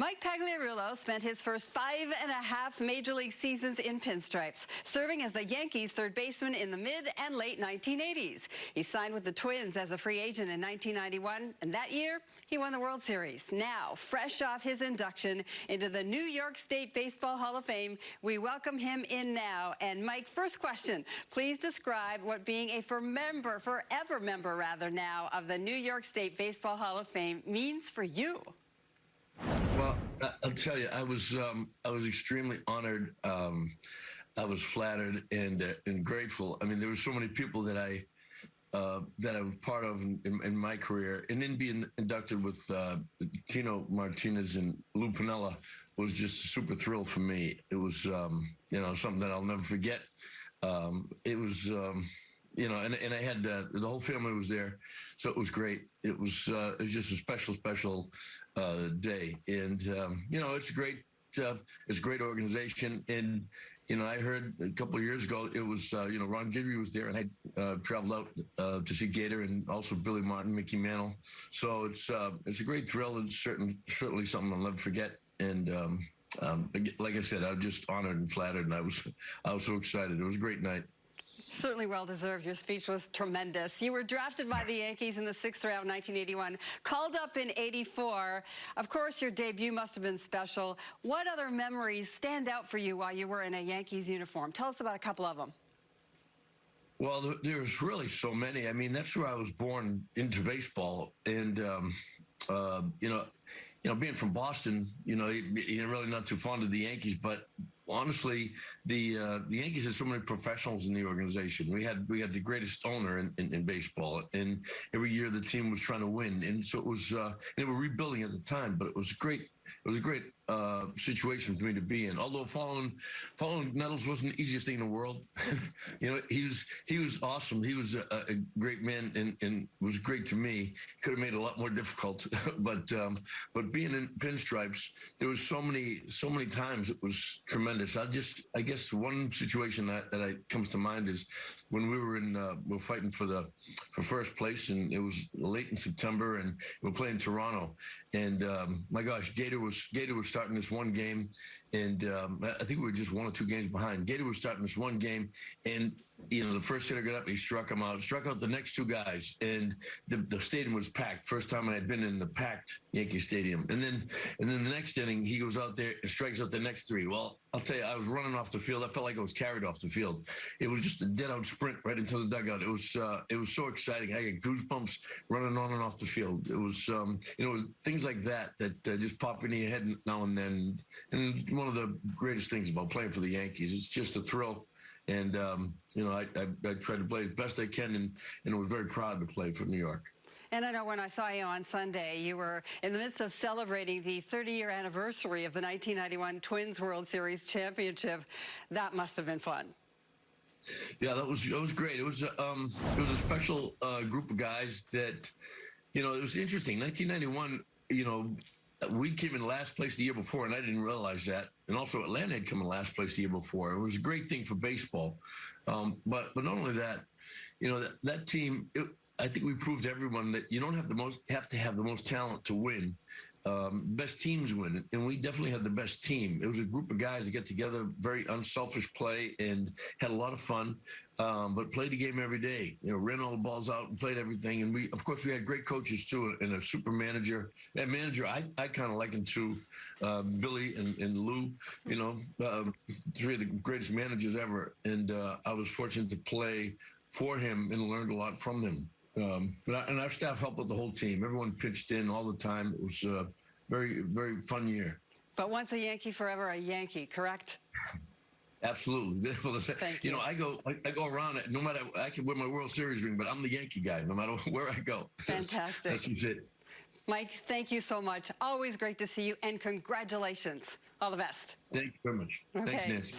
Mike Pagliarulo spent his first five and a half major league seasons in pinstripes, serving as the Yankees' third baseman in the mid and late 1980s. He signed with the Twins as a free agent in 1991, and that year he won the World Series. Now, fresh off his induction into the New York State Baseball Hall of Fame, we welcome him in now. And Mike, first question, please describe what being a for member, forever member rather now, of the New York State Baseball Hall of Fame means for you. Well, I'll tell you, I was um, I was extremely honored. Um, I was flattered and uh, and grateful. I mean, there were so many people that I uh, that I was part of in, in, my career, and then being inducted with uh, Tino Martinez and Lou Piniella was just a super thrill for me. It was um, you know something that I'll never forget. Um, it was. You know, and, and I had uh, the whole family was there, so it was great. It was uh, it was just a special, special uh, day, and um, you know, it's a great uh, it's a great organization. And you know, I heard a couple of years ago it was uh, you know Ron Guidry was there, and I uh, traveled out to see Gator and also Billy Martin, Mickey Mantle. So it's it's a great thrill and certain certainly something I'll never forget. And um, um, like I said, I was just honored and flattered, and I was I was so excited. It was a great night. Certainly well deserved. Your speech was tremendous. You were drafted by the Yankees in the sixth round, 1981, called up in 84. Of course, your debut must have been special. What other memories stand out for you while you were in a Yankees uniform? Tell us about a couple of them. Well, there's really so many. I mean, that's where I was born into baseball, and um, uh, you know, you know, being from Boston, you know, you're really not too fond of the Yankees, but honestly, the uh, the Yankees had so many professionals in the organization. We had we had the greatest owner in, in, in baseball, and every year the team was trying to win, and so it was. Uh, they were rebuilding at the time, but it was great. It was a great uh, situation for me to be in. Although following following Nettles wasn't the easiest thing in the world. you know, he was he was awesome. He was a, a great man and, and was great to me. Could have made it a lot more difficult, but um, but being in pinstripes, there was so many so many times it was tremendous. I just I guess one situation that that I, comes to mind is when we were in uh, we are fighting for the for first place and it was late in September and we are playing Toronto and um, my gosh, Gator was Gator was starting this one game, and um, I think we were just one or two games behind. Gator was starting this one game, and you know the first hitter got up, and he struck him out, struck out the next two guys, and the, the stadium was packed. First time I had been in the packed Yankee Stadium, and then and then the next inning he goes out there and strikes out the next three. Well, I'll tell you, I was running off the field. I felt like I was carried off the field. It was just a dead out sprint right into the dugout. It was uh, it was so exciting. I got goosebumps running on and off the field. It was um, you know things like that that uh, just pop into your head now and then. And one of the greatest things about playing for the Yankees, it's just a thrill. And um, you know, I, I, I try to play as best I can, and, and was very proud to play for New York. And I know when I saw you on Sunday, you were in the midst of celebrating the 30-year anniversary of the 1991 Twins World Series championship. That must have been fun. Yeah, that was it was great. It was um it was a special uh, group of guys that, you know, it was interesting. 1991, you know, we came in last place the year before, and I didn't realize that. And also, Atlanta had come in last place the year before. It was a great thing for baseball, um, but but not only that, you know, that, that team. It, I think we proved to everyone that you don't have the most have to have the most talent to win. Um, best teams win, and we definitely had the best team. It was a group of guys that get together, very unselfish play, and had a lot of fun. Um, but played the game every day. You know, ran all the balls out and played everything. And we, of course, we had great coaches too, and a super manager. That manager, I, I kind of liken to uh, Billy and, and Lou. You know, um, three of the greatest managers ever. And uh, I was fortunate to play for him and learned a lot from him. Um, but I, and our staff helped with the whole team. Everyone pitched in all the time. It was a very, very fun year. But once a Yankee, forever a Yankee, correct? Absolutely. Thank you you. know, I go, I, I go around it. No matter, I can wear my World Series ring, but I'm the Yankee guy. No matter where I go. Fantastic. That's just it. Mike, thank you so much. Always great to see you, and congratulations. All the best. Thank you very much. Thanks, Nancy.